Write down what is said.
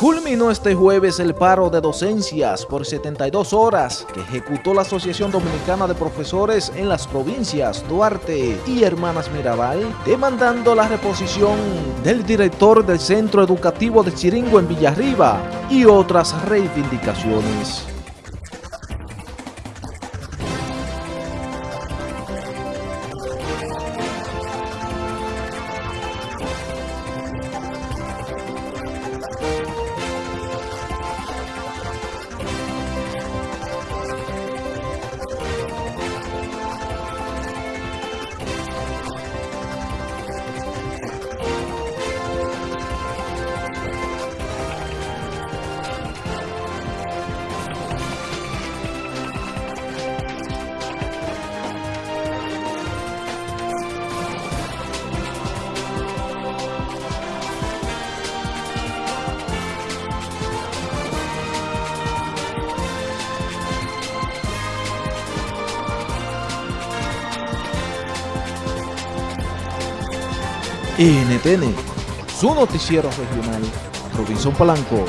Culminó este jueves el paro de docencias por 72 horas que ejecutó la Asociación Dominicana de Profesores en las provincias Duarte y Hermanas Mirabal, demandando la reposición del director del Centro Educativo de Chiringo en Villarriba y otras reivindicaciones. NTN, su noticiero regional, Robinson Palanco.